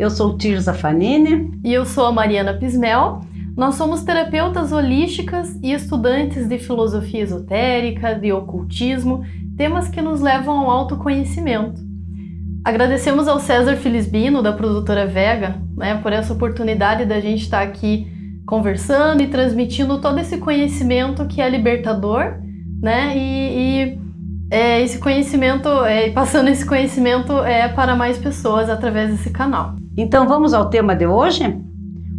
Eu sou Tirza Fanini. E eu sou a Mariana Pismel. Nós somos terapeutas holísticas e estudantes de filosofia esotérica, de ocultismo, temas que nos levam ao autoconhecimento. Agradecemos ao César Filisbino, da produtora Vega, né, por essa oportunidade da gente estar aqui conversando e transmitindo todo esse conhecimento que é libertador, né, e, e é, esse conhecimento, é, passando esse conhecimento é, para mais pessoas através desse canal. Então vamos ao tema de hoje?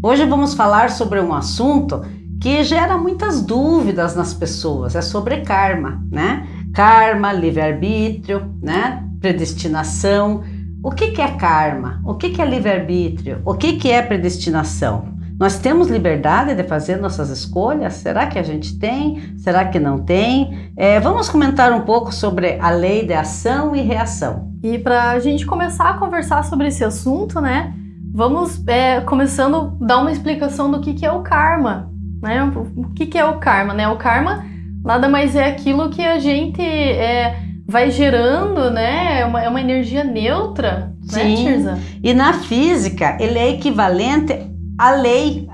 Hoje vamos falar sobre um assunto que gera muitas dúvidas nas pessoas, é sobre karma, né? Karma, livre-arbítrio, né? Predestinação. O que, que é karma? O que, que é livre-arbítrio? O que, que é predestinação? Nós temos liberdade de fazer nossas escolhas? Será que a gente tem? Será que não tem? É, vamos comentar um pouco sobre a lei de ação e reação. E para a gente começar a conversar sobre esse assunto, né? Vamos é, começando a dar uma explicação do que, que é o karma. Né? O que, que é o karma? Né? O karma nada mais é aquilo que a gente é, vai gerando, né? É uma, é uma energia neutra, né, Sim. né, Tirza? E na física, ele é equivalente a lei,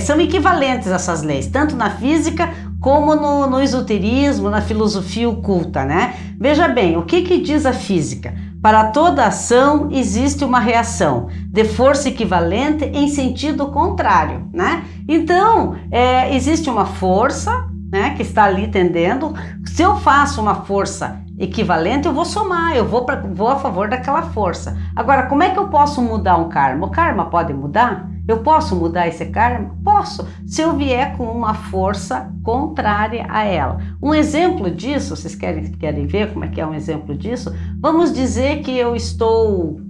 são equivalentes essas leis, tanto na física como no, no esoterismo, na filosofia oculta, né? Veja bem, o que, que diz a física? Para toda ação existe uma reação de força equivalente em sentido contrário, né? Então, é, existe uma força né, que está ali tendendo. Se eu faço uma força equivalente, eu vou somar, eu vou, pra, vou a favor daquela força. Agora, como é que eu posso mudar um karma? O karma pode mudar? Eu posso mudar esse karma? Posso, se eu vier com uma força contrária a ela. Um exemplo disso, vocês querem, querem ver como é que é um exemplo disso? Vamos dizer que eu estou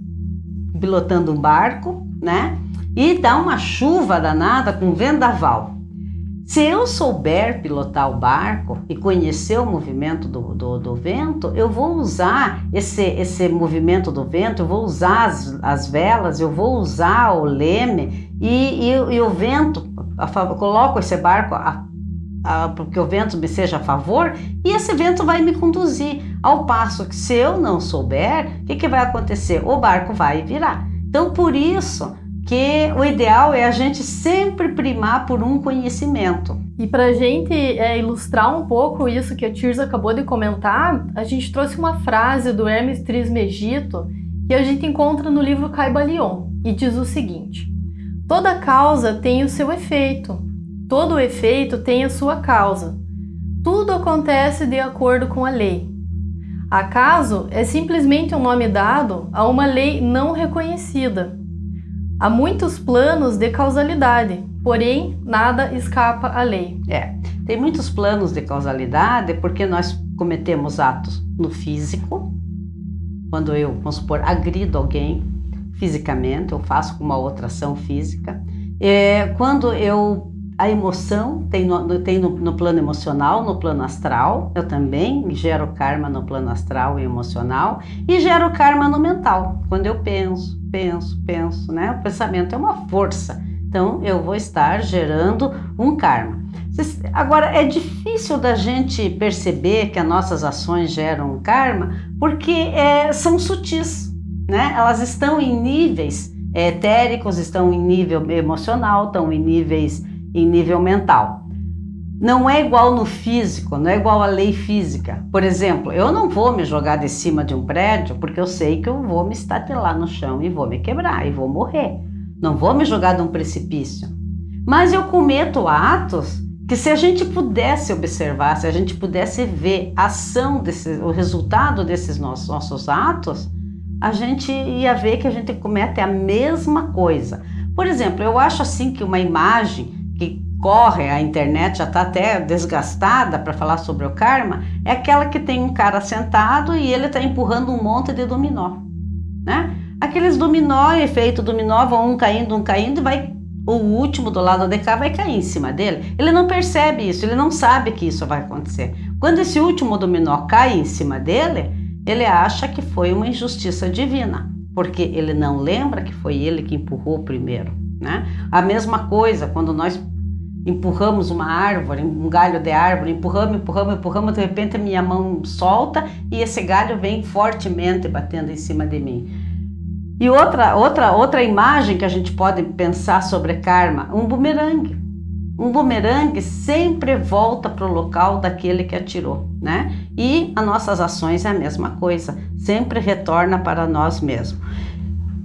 pilotando um barco, né? E dá uma chuva danada com vendaval. Se eu souber pilotar o barco e conhecer o movimento do, do, do, vento, eu vou usar esse, esse movimento do vento, eu vou usar as, as velas, eu vou usar o leme e, e, e o vento, a, coloco esse barco a, a, porque o vento me seja a favor e esse vento vai me conduzir. Ao passo que se eu não souber, o que, que vai acontecer? O barco vai virar. Então, por isso, que o ideal é a gente sempre primar por um conhecimento. E para gente é, ilustrar um pouco isso que a Tirza acabou de comentar, a gente trouxe uma frase do Hermes Trismegisto que a gente encontra no livro Caibalion e diz o seguinte: Toda causa tem o seu efeito, todo efeito tem a sua causa. Tudo acontece de acordo com a lei. Acaso é simplesmente um nome dado a uma lei não reconhecida Há muitos planos de causalidade, porém nada escapa à lei. É, tem muitos planos de causalidade porque nós cometemos atos no físico, quando eu, vamos supor, agrido alguém fisicamente, eu faço com uma outra ação física. É, quando eu a emoção tem, no, tem no, no, plano emocional, no plano astral, eu também gero karma no plano astral e emocional, e gero karma no mental, quando eu penso, penso, penso, né? O pensamento é uma força, então eu vou estar gerando um karma. Agora, é difícil da gente perceber que as nossas ações geram um karma, porque é, são sutis, né? Elas estão em níveis etéricos, estão em nível emocional, estão em níveis em nível mental. Não é igual no físico, não é igual à lei física. Por exemplo, eu não vou me jogar de cima de um prédio porque eu sei que eu vou me estatelar no chão e vou me quebrar e vou morrer. Não vou me jogar de um precipício. Mas eu cometo atos que se a gente pudesse observar, se a gente pudesse ver a ação desse, o resultado desses nossos, nossos atos, a gente ia ver que a gente comete a mesma coisa. Por exemplo, eu acho assim que uma imagem que corre, a internet já está até desgastada para falar sobre o karma, é aquela que tem um cara sentado e ele está empurrando um monte de dominó, né? Aqueles dominó, efeito dominó, vão um caindo, um caindo e vai o último do lado de cá vai cair em cima dele. Ele não percebe isso, ele não sabe que isso vai acontecer. Quando esse último dominó cai em cima dele, ele acha que foi uma injustiça divina, porque ele não lembra que foi ele que empurrou primeiro. Né? A mesma coisa quando nós empurramos uma árvore, um galho de árvore, empurramos, empurramos, empurramos, de repente a minha mão solta e esse galho vem fortemente batendo em cima de mim. E outra, outra, outra imagem que a gente pode pensar sobre karma, um bumerangue. Um bumerangue sempre volta para o local daquele que atirou, né? E as nossas ações é a mesma coisa, sempre retorna para nós mesmos.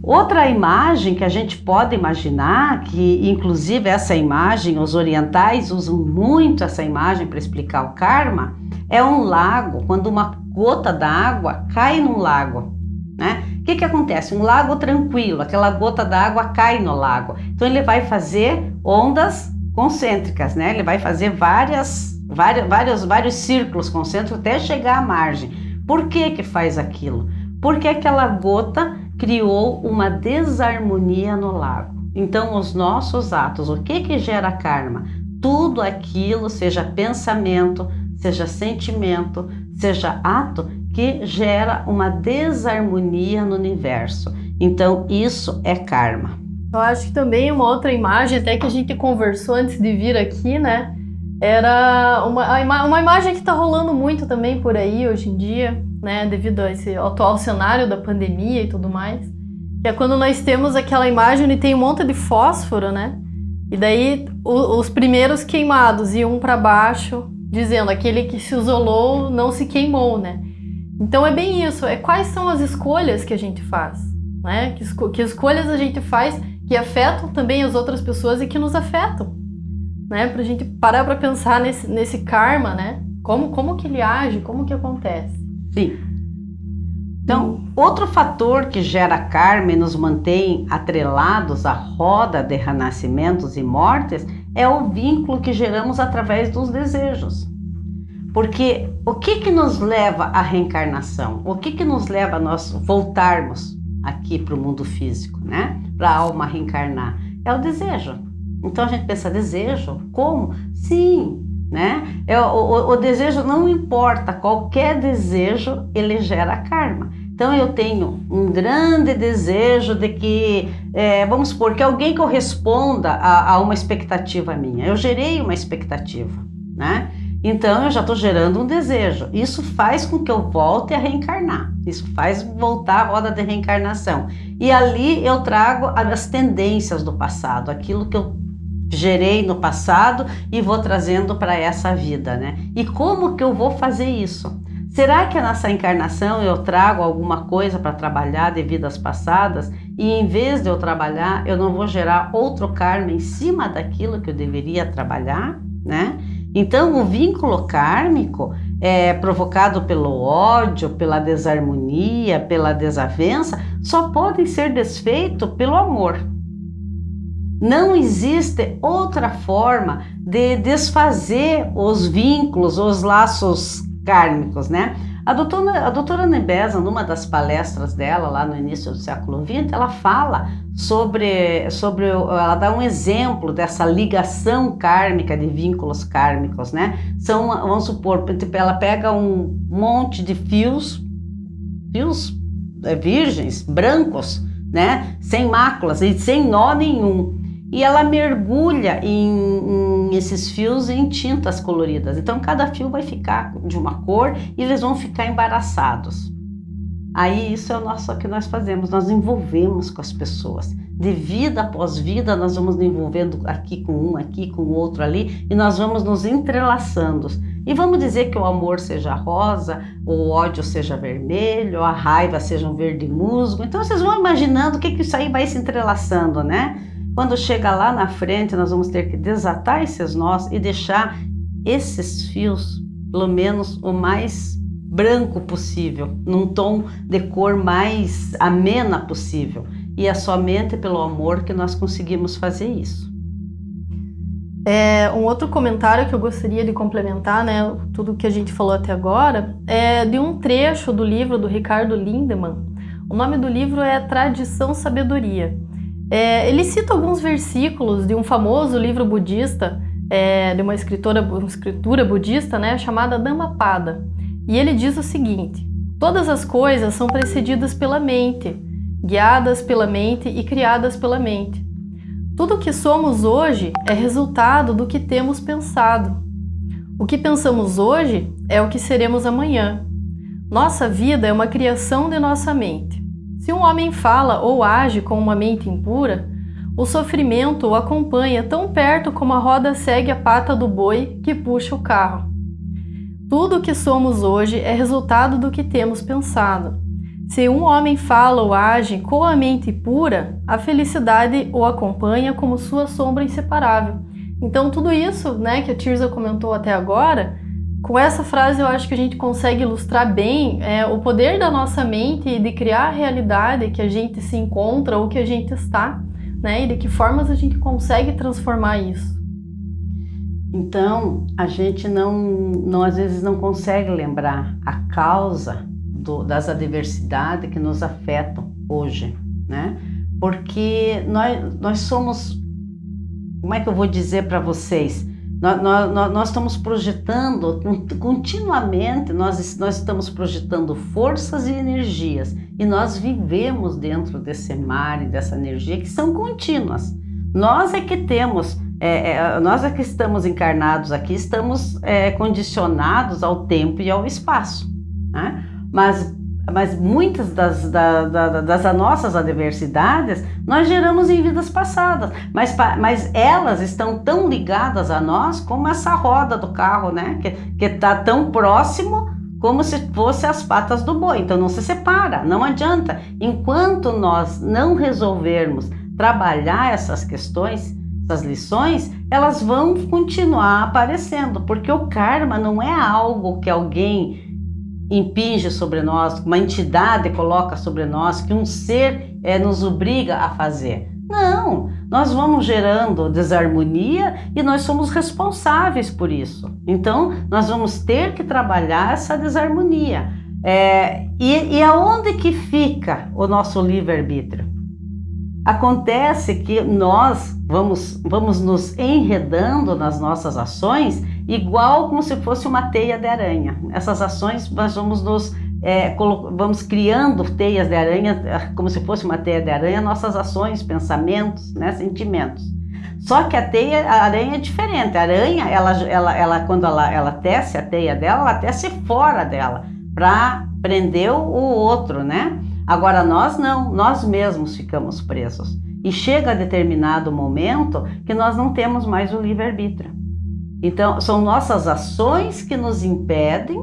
Outra imagem que a gente pode imaginar, que inclusive essa imagem, os orientais usam muito essa imagem para explicar o karma, é um lago, quando uma gota d'água cai num lago, né? O que, que acontece? Um lago tranquilo, aquela gota d'água cai no lago. Então ele vai fazer ondas concêntricas, né? Ele vai fazer várias, várias, vários, vários círculos concêntricos até chegar à margem. Por que que faz aquilo? Porque aquela gota criou uma desarmonia no lago. Então, os nossos atos, o que que gera karma? Tudo aquilo, seja pensamento, seja sentimento, seja ato, que gera uma desarmonia no universo. Então, isso é karma. Eu acho que também uma outra imagem, até que a gente conversou antes de vir aqui, né? Era uma, uma imagem que está rolando muito também por aí hoje em dia, né? Devido a esse atual cenário da pandemia e tudo mais. Que é quando nós temos aquela imagem e tem um monte de fósforo, né? E daí o, os primeiros queimados iam para baixo, dizendo aquele que se isolou não se queimou, né? Então é bem isso, é quais são as escolhas que a gente faz, né? Que, esco que escolhas a gente faz que afetam também as outras pessoas e que nos afetam, né? Pra gente parar para pensar nesse, nesse karma, né? Como, como que ele age, como que acontece. Sim. Então, outro fator que gera karma e nos mantém atrelados à roda de renascimentos e mortes é o vínculo que geramos através dos desejos. Porque o que que nos leva à reencarnação? O que que nos leva a nós voltarmos aqui para o mundo físico, né? Para a alma reencarnar? É o desejo. Então a gente pensa, desejo? Como? Sim, né? É, o, o, o desejo não importa, qualquer desejo ele gera karma. Então eu tenho um grande desejo de que, é, vamos supor, que alguém corresponda a, a, uma expectativa minha. Eu gerei uma expectativa, né? Então eu já estou gerando um desejo. Isso faz com que eu volte a reencarnar. Isso faz voltar a roda de reencarnação. E ali eu trago as tendências do passado, aquilo que eu gerei no passado e vou trazendo para essa vida, né? E como que eu vou fazer isso? Será que nessa encarnação eu trago alguma coisa para trabalhar de vidas passadas e em vez de eu trabalhar, eu não vou gerar outro karma em cima daquilo que eu deveria trabalhar, né? Então, o vínculo kármico é provocado pelo ódio, pela desarmonia, pela desavença, só pode ser desfeito pelo amor. Não existe outra forma de desfazer os vínculos, os laços kármicos, né? A doutora, a doutora Nebeza, numa das palestras dela, lá no início do século XX, ela fala sobre, sobre, ela dá um exemplo dessa ligação kármica, de vínculos kármicos, né? São, vamos supor, tipo, ela pega um monte de fios, fios é, virgens, brancos, né? Sem máculas e sem nó nenhum e ela mergulha em, em, esses fios em tintas coloridas. Então cada fio vai ficar de uma cor e eles vão ficar embaraçados. Aí isso é o nosso que nós fazemos, nós envolvemos com as pessoas. De vida após vida, nós vamos nos envolvendo aqui com um, aqui com o outro ali, e nós vamos nos entrelaçando. E vamos dizer que o amor seja rosa, o ódio seja vermelho, a raiva seja um verde musgo. Então vocês vão imaginando o que, que isso aí vai se entrelaçando, né? Quando chega lá na frente, nós vamos ter que desatar esses nós e deixar esses fios, pelo menos o mais branco possível, num tom de cor mais amena possível. E é somente pelo amor que nós conseguimos fazer isso. É, um outro comentário que eu gostaria de complementar, né, tudo que a gente falou até agora, é de um trecho do livro do Ricardo Lindemann. O nome do livro é Tradição Sabedoria. É, ele cita alguns versículos de um famoso livro budista, é, de uma escritora, uma escritura budista, né, chamada Dhammapada. E ele diz o seguinte: Todas as coisas são precedidas pela mente, guiadas pela mente e criadas pela mente. Tudo o que somos hoje é resultado do que temos pensado. O que pensamos hoje é o que seremos amanhã. Nossa vida é uma criação de nossa mente. Se um homem fala ou age com uma mente impura, o sofrimento o acompanha tão perto como a roda segue a pata do boi que puxa o carro. Tudo o que somos hoje é resultado do que temos pensado. Se um homem fala ou age com a mente pura, a felicidade o acompanha como sua sombra inseparável. Então tudo isso, né, que a Tirza comentou até agora, com essa frase eu acho que a gente consegue ilustrar bem é, o poder da nossa mente de criar a realidade que a gente se encontra ou que a gente está, né, e de que formas a gente consegue transformar isso. Então, a gente não, não às vezes não consegue lembrar a causa do, das adversidades que nos afetam hoje, né? Porque nós, nós somos, como é que eu vou dizer para vocês? Nós, nós, nós, estamos projetando continuamente, nós, nós estamos projetando forças e energias e nós vivemos dentro desse mar e dessa energia que são contínuas. Nós é que temos, é, é, nós que estamos encarnados aqui, estamos é, condicionados ao tempo e ao espaço. Né? mas, mas muitas das, da, da, das nossas adversidades nós geramos em vidas passadas, mas, mas elas estão tão ligadas a nós como essa roda do carro, né? Que está tão próximo como se fosse as patas do boi. Então não se separa, não adianta. Enquanto nós não resolvermos trabalhar essas questões, essas lições, elas vão continuar aparecendo, porque o karma não é algo que alguém impinge sobre nós, uma entidade coloca sobre nós, que um ser é, nos obriga a fazer. Não, nós vamos gerando desarmonia e nós somos responsáveis por isso. Então, nós vamos ter que trabalhar essa desarmonia. É, e, e aonde que fica o nosso livre-arbítrio? Acontece que nós vamos, vamos nos enredando nas nossas ações igual como se fosse uma teia de aranha. Essas ações nós vamos nos é, vamos criando teias de aranha, como se fosse uma teia de aranha, nossas ações, pensamentos, né, sentimentos. Só que a teia, a aranha é diferente. A aranha, ela, ela, ela quando ela, ela tece a teia dela, ela tece fora dela para prender o outro, né? Agora nós não, nós mesmos ficamos presos. E chega a determinado momento que nós não temos mais o livre-arbítrio. Então, são nossas ações que nos impedem,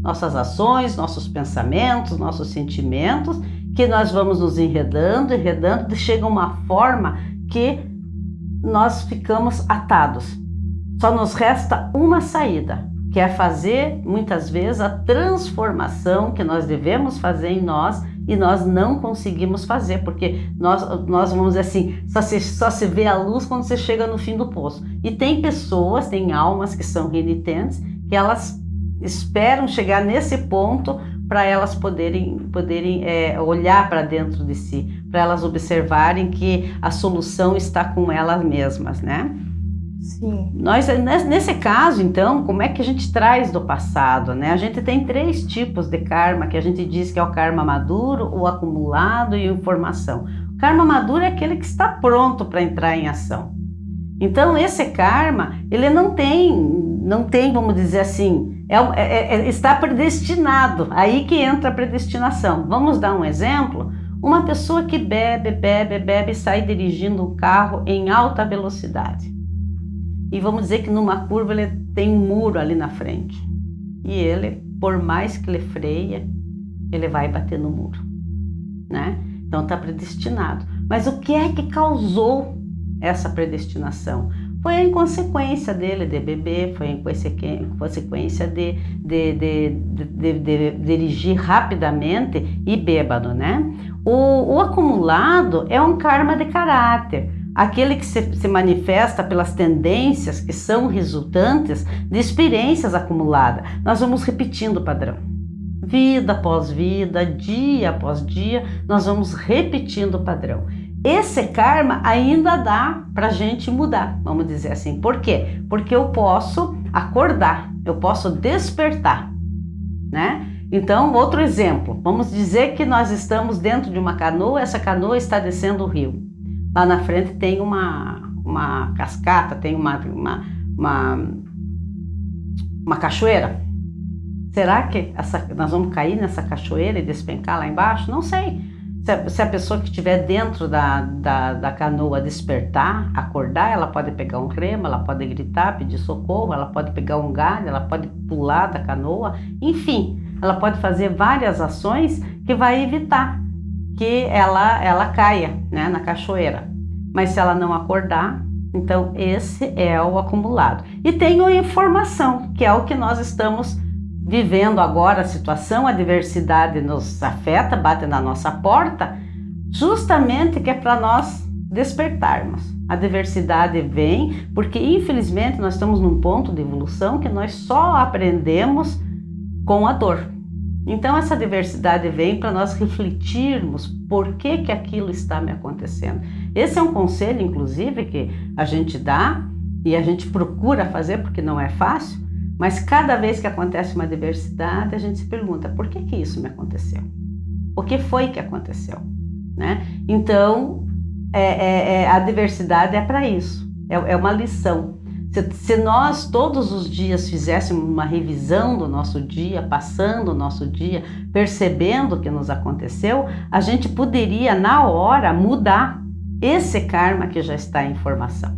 nossas ações, nossos pensamentos, nossos sentimentos, que nós vamos nos enredando, enredando, chega uma forma que nós ficamos atados. Só nos resta uma saída, que é fazer muitas vezes a transformação que nós devemos fazer em nós e nós não conseguimos fazer, porque nós, nós vamos dizer assim, só se, só se vê a luz quando você chega no fim do poço. E tem pessoas, tem almas que são renitentes, que elas esperam chegar nesse ponto para elas poderem, poderem é, olhar para dentro de si, para elas observarem que a solução está com elas mesmas, né? Sim. Nós, nesse caso, então, como é que a gente traz do passado? Né? A gente tem três tipos de karma que a gente diz que é o karma maduro, o acumulado e o formação. O karma maduro é aquele que está pronto para entrar em ação. Então, esse karma, ele não tem, não tem, vamos dizer assim, é, é, é, está predestinado. Aí que entra a predestinação. Vamos dar um exemplo? Uma pessoa que bebe, bebe, bebe e sai dirigindo um carro em alta velocidade e vamos dizer que numa curva ele tem um muro ali na frente. E ele, por mais que ele freia, ele vai bater no muro, né? Então está predestinado. Mas o que é que causou essa predestinação? Foi a inconsequência dele de beber, foi a consequência de, de, de, de, dirigir rapidamente e bêbado, né? O, o acumulado é um karma de caráter aquele que se, se, manifesta pelas tendências que são resultantes de experiências acumuladas. Nós vamos repetindo o padrão. Vida após vida, dia após dia, nós vamos repetindo o padrão. Esse karma ainda dá para gente mudar, vamos dizer assim. Por quê? Porque eu posso acordar, eu posso despertar, né? Então, outro exemplo, vamos dizer que nós estamos dentro de uma canoa, essa canoa está descendo o rio. Lá na frente tem uma, uma cascata, tem uma, uma, uma, uma cachoeira. Será que essa, nós vamos cair nessa cachoeira e despencar lá embaixo? Não sei. Se a, se a pessoa que estiver dentro da, da, da, canoa despertar, acordar, ela pode pegar um remo, ela pode gritar, pedir socorro, ela pode pegar um galho, ela pode pular da canoa, enfim, ela pode fazer várias ações que vai evitar que ela, ela caia né, na cachoeira. Mas se ela não acordar, então esse é o acumulado. E tem a informação, que é o que nós estamos vivendo agora, a situação, a diversidade nos afeta, bate na nossa porta, justamente que é para nós despertarmos. A diversidade vem porque, infelizmente, nós estamos num ponto de evolução que nós só aprendemos com a dor. Então essa diversidade vem para nós refletirmos por que que aquilo está me acontecendo. Esse é um conselho, inclusive, que a gente dá e a gente procura fazer porque não é fácil, mas cada vez que acontece uma diversidade, a gente se pergunta por que que isso me aconteceu? O que foi que aconteceu? Né? Então, é, é, é, a diversidade é para isso, é, é uma lição. Se, se, nós todos os dias fizéssemos uma revisão do nosso dia, passando o nosso dia, percebendo o que nos aconteceu, a gente poderia, na hora, mudar esse karma que já está em formação.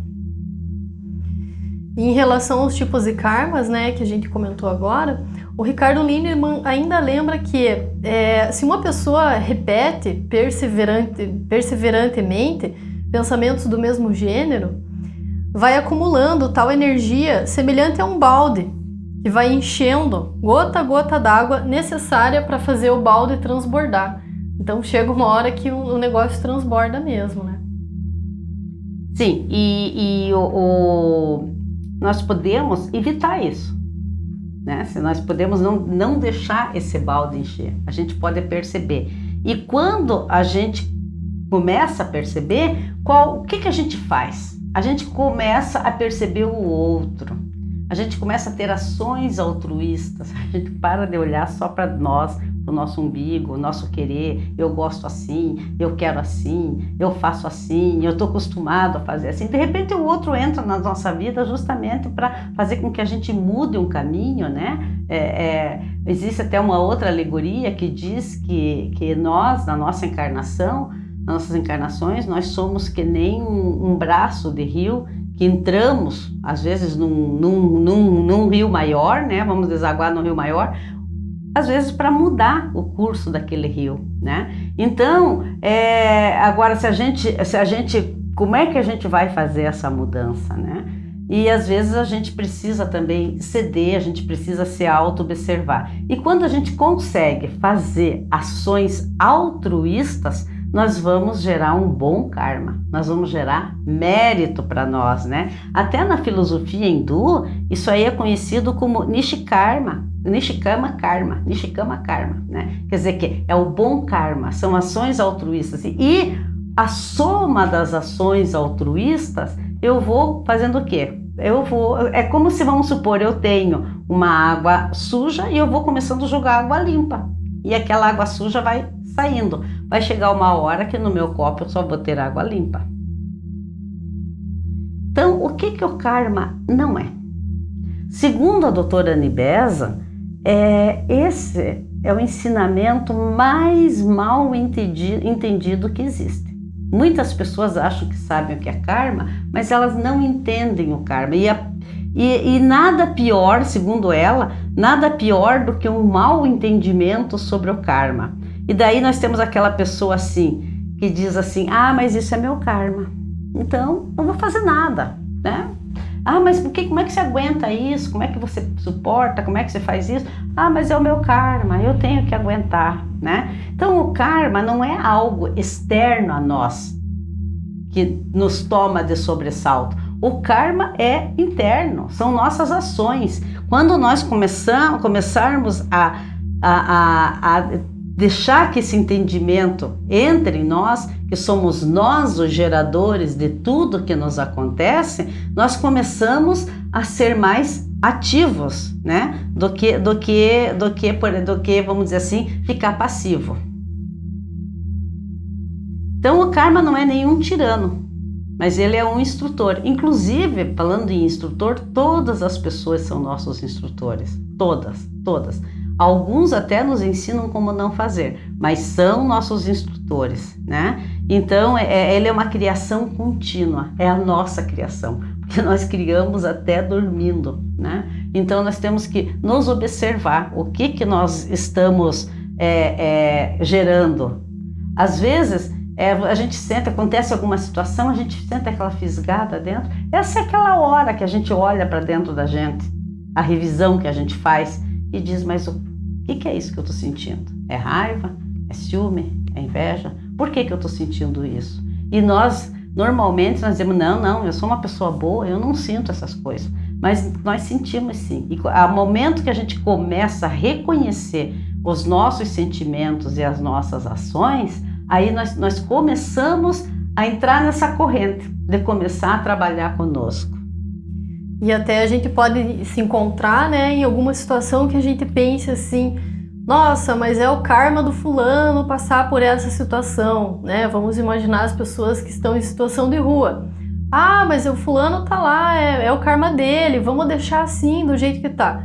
Em relação aos tipos de karmas, né, que a gente comentou agora, o Ricardo Lindemann ainda lembra que é, se uma pessoa repete perseverante, perseverantemente pensamentos do mesmo gênero, vai acumulando tal energia semelhante a um balde que vai enchendo gota a gota d'água necessária para fazer o balde transbordar. Então chega uma hora que o negócio transborda mesmo, né? Sim, e, e o, o, nós podemos evitar isso. Né? Se nós podemos não, não deixar esse balde encher, a gente pode perceber. E quando a gente começa a perceber, qual, o que, que a gente faz? A gente começa a perceber o outro, a gente começa a ter ações altruístas, a gente para de olhar só para nós, para o nosso umbigo, o nosso querer, eu gosto assim, eu quero assim, eu faço assim, eu estou acostumado a fazer assim. De repente o outro entra na nossa vida justamente para fazer com que a gente mude um caminho, né? É, é, existe até uma outra alegoria que diz que, que nós, na nossa encarnação, nossas encarnações, nós somos que nem um, braço de rio que entramos, às vezes, num, num, num, num rio maior, né? Vamos desaguar no rio maior, às vezes para mudar o curso daquele rio, né? Então, é, agora se a gente, se a gente, como é que a gente vai fazer essa mudança, né? E às vezes a gente precisa também ceder, a gente precisa se auto-observar. E quando a gente consegue fazer ações altruístas, nós vamos gerar um bom karma, nós vamos gerar mérito para nós, né? Até na filosofia hindu, isso aí é conhecido como Nishikarma, Nishikama Karma, Nishikama Karma, né? Quer dizer que é o bom karma, são ações altruístas e a soma das ações altruístas, eu vou fazendo o quê? Eu vou, é como se vamos supor, eu tenho uma água suja e eu vou começando a jogar água limpa. E aquela água suja vai saindo. Vai chegar uma hora que no meu copo eu só vou ter água limpa. Então, o que, que o karma não é? Segundo a doutora Nibesa, é, esse é o ensinamento mais mal entendido, entendido que existe. Muitas pessoas acham que sabem o que é karma, mas elas não entendem o karma. E, a, e, e nada pior, segundo ela, nada pior do que um mau entendimento sobre o karma. E daí nós temos aquela pessoa assim, que diz assim: ah, mas isso é meu karma. Então, não vou fazer nada, né? Ah, mas por que, como é que você aguenta isso? Como é que você suporta? Como é que você faz isso? Ah, mas é o meu karma, eu tenho que aguentar, né? Então, o karma não é algo externo a nós que nos toma de sobressalto. O karma é interno, são nossas ações. Quando nós começamos, começarmos a, a, a, a deixar que esse entendimento entre em nós, que somos nós os geradores de tudo que nos acontece, nós começamos a ser mais ativos, né? Do que do que do que do que vamos dizer assim, ficar passivo. Então o karma não é nenhum tirano, mas ele é um instrutor. Inclusive, falando em instrutor, todas as pessoas são nossos instrutores, todas, todas. Alguns até nos ensinam como não fazer, mas são nossos instrutores, né? Então, é, é ele é uma criação contínua, é a nossa criação, porque nós criamos até dormindo, né? Então, nós temos que nos observar o que que nós estamos é, é, gerando. Às vezes, é, a gente senta, acontece alguma situação, a gente senta aquela fisgada dentro. Essa é aquela hora que a gente olha para dentro da gente, a revisão que a gente faz e diz: Mas o que, que é isso que eu estou sentindo? É raiva? É ciúme? É inveja? Por que, que eu estou sentindo isso? E nós, normalmente, nós dizemos: Não, não, eu sou uma pessoa boa, eu não sinto essas coisas. Mas nós sentimos sim. E ao momento que a gente começa a reconhecer os nossos sentimentos e as nossas ações, aí nós, nós começamos a entrar nessa corrente de começar a trabalhar conosco. E até a gente pode se encontrar né, em alguma situação que a gente pense assim, nossa, mas é o karma do fulano passar por essa situação, né? Vamos imaginar as pessoas que estão em situação de rua. Ah, mas o fulano tá lá, é, é o karma dele, vamos deixar assim, do jeito que tá.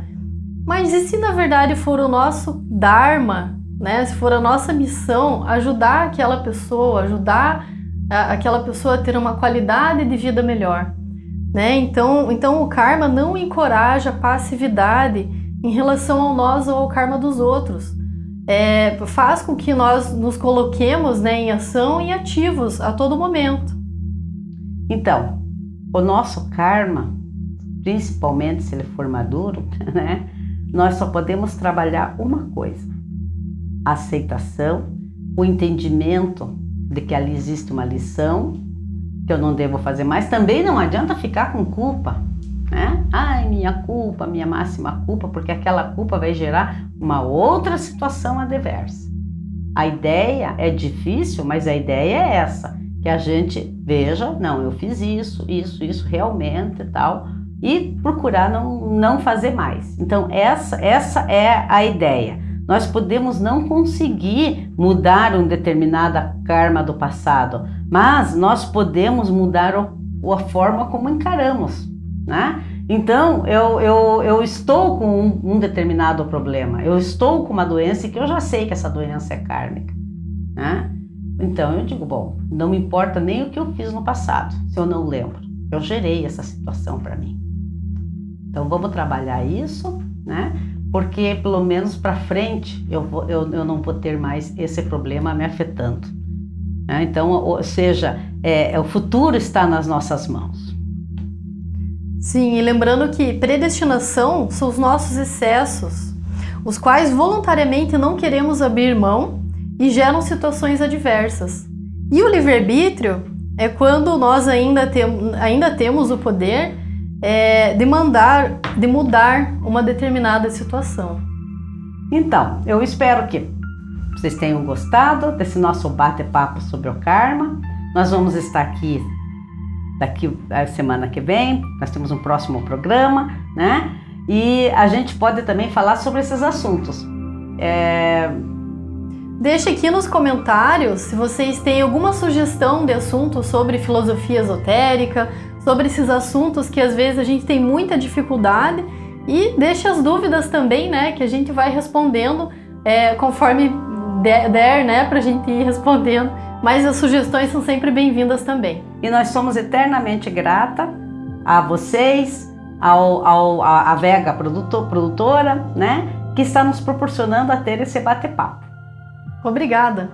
Mas e se na verdade for o nosso Dharma, né? Se for a nossa missão ajudar aquela pessoa, ajudar a, aquela pessoa a ter uma qualidade de vida melhor, né? Então, então o karma não encoraja passividade em relação ao nós ou ao karma dos outros. É, faz com que nós nos coloquemos né, em ação e ativos a todo momento. Então, o nosso karma, principalmente se ele for maduro, né, nós só podemos trabalhar uma coisa: a aceitação, o entendimento de que ali existe uma lição, que eu não devo fazer mais. Também não adianta ficar com culpa, né? Ai, minha culpa, minha máxima culpa, porque aquela culpa vai gerar uma outra situação adversa. A ideia é difícil, mas a ideia é essa, que a gente veja, não, eu fiz isso, isso, isso realmente e tal, e procurar não, não fazer mais. Então, essa, essa é a ideia. Nós podemos não conseguir mudar um determinada karma do passado, mas nós podemos mudar o, a forma como encaramos, né? Então, eu, eu, eu estou com um, um, determinado problema, eu estou com uma doença que eu já sei que essa doença é kármica, né? Então, eu digo, bom, não me importa nem o que eu fiz no passado, se eu não lembro. Eu gerei essa situação para mim. Então, vamos trabalhar isso, né? porque pelo menos para frente eu, vou, eu, eu não vou ter mais esse problema me afetando. Né? Então, ou seja, é, é, o futuro está nas nossas mãos. Sim, e lembrando que predestinação são os nossos excessos, os quais voluntariamente não queremos abrir mão e geram situações adversas. E o livre-arbítrio é quando nós ainda, tem, ainda temos o poder é, de mandar, de mudar uma determinada situação. Então, eu espero que vocês tenham gostado desse nosso bate-papo sobre o karma. Nós vamos estar aqui daqui a semana que vem. Nós temos um próximo programa, né? E a gente pode também falar sobre esses assuntos. É... Deixe aqui nos comentários se vocês têm alguma sugestão de assunto sobre filosofia esotérica, sobre esses assuntos que às vezes a gente tem muita dificuldade e deixe as dúvidas também, né, que a gente vai respondendo é, conforme der, der né, para a gente ir respondendo. Mas as sugestões são sempre bem-vindas também. E nós somos eternamente grata a vocês, ao, ao a Vega produtor, produtora, né, que está nos proporcionando a ter esse bate-papo. Obrigada!